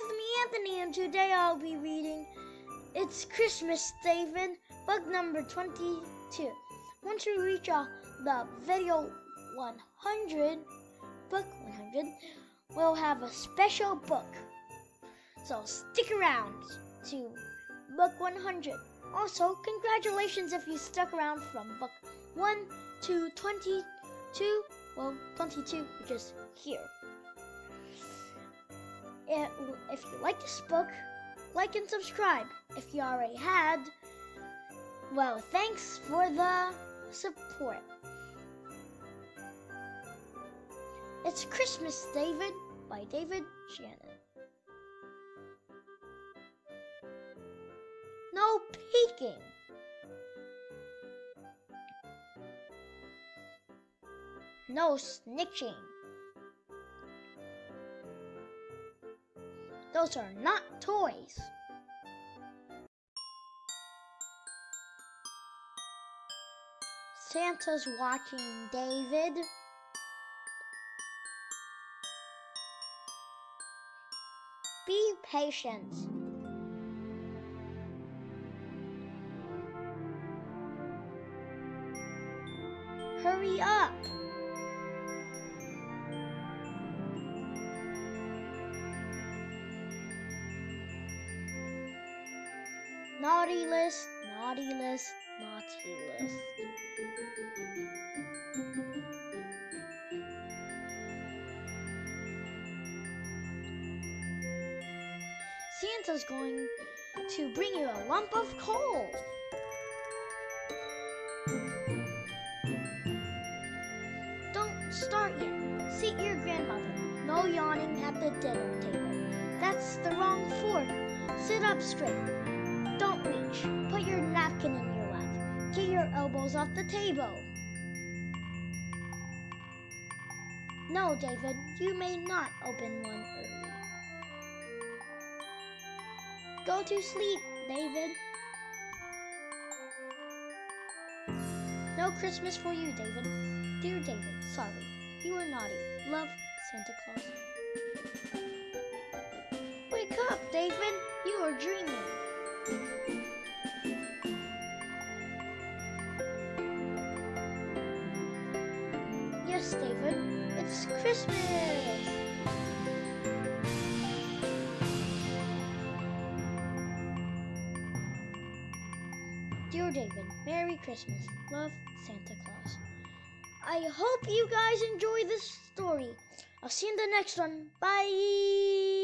it's me, Anthony, and today I'll be reading It's Christmas, David, book number 22. Once we reach uh, the video 100, book 100, we'll have a special book. So stick around to book 100. Also, congratulations if you stuck around from book 1 to 22, well, 22, which is here. If you like this book, like and subscribe. If you already had, well, thanks for the support. It's Christmas, David, by David Shannon. No peeking. No snitching. Those are not toys. Santa's watching David. Be patient. Hurry up. Naughty list, naughty list, naughty list. Santa's going to bring you a lump of coal. Don't start yet. Seat your grandmother. No yawning at the dinner table. That's the wrong fork. Sit up straight. Don't reach. Put your napkin in your lap. Get your elbows off the table. No, David, you may not open one early. Go to sleep, David. No Christmas for you, David. Dear David, sorry. You were naughty. Love, Santa Claus. Wake up, David. You are dreaming. Yes, David, it's Christmas! Dear David, Merry Christmas. Love, Santa Claus. I hope you guys enjoy this story. I'll see you in the next one. Bye!